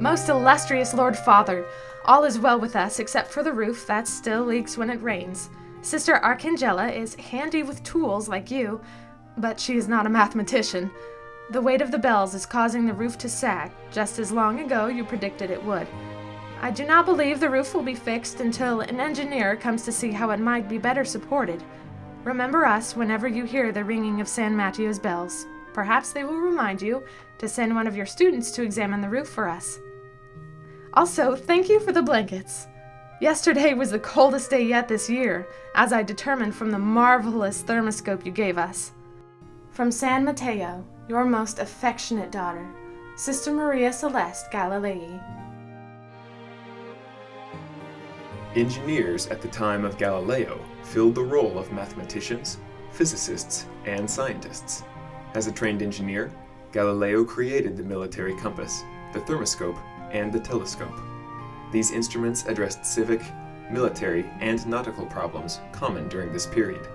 Most illustrious Lord Father, all is well with us except for the roof that still leaks when it rains. Sister Arcangela is handy with tools like you, but she is not a mathematician. The weight of the bells is causing the roof to sag, just as long ago you predicted it would. I do not believe the roof will be fixed until an engineer comes to see how it might be better supported. Remember us whenever you hear the ringing of San Matteo's bells. Perhaps they will remind you to send one of your students to examine the roof for us. Also, thank you for the blankets. Yesterday was the coldest day yet this year, as I determined from the marvelous thermoscope you gave us. From San Matteo, your most affectionate daughter, Sister Maria Celeste Galilei. Engineers at the time of Galileo filled the role of mathematicians, physicists, and scientists. As a trained engineer, Galileo created the military compass, the thermoscope, and the telescope. These instruments addressed civic, military, and nautical problems common during this period.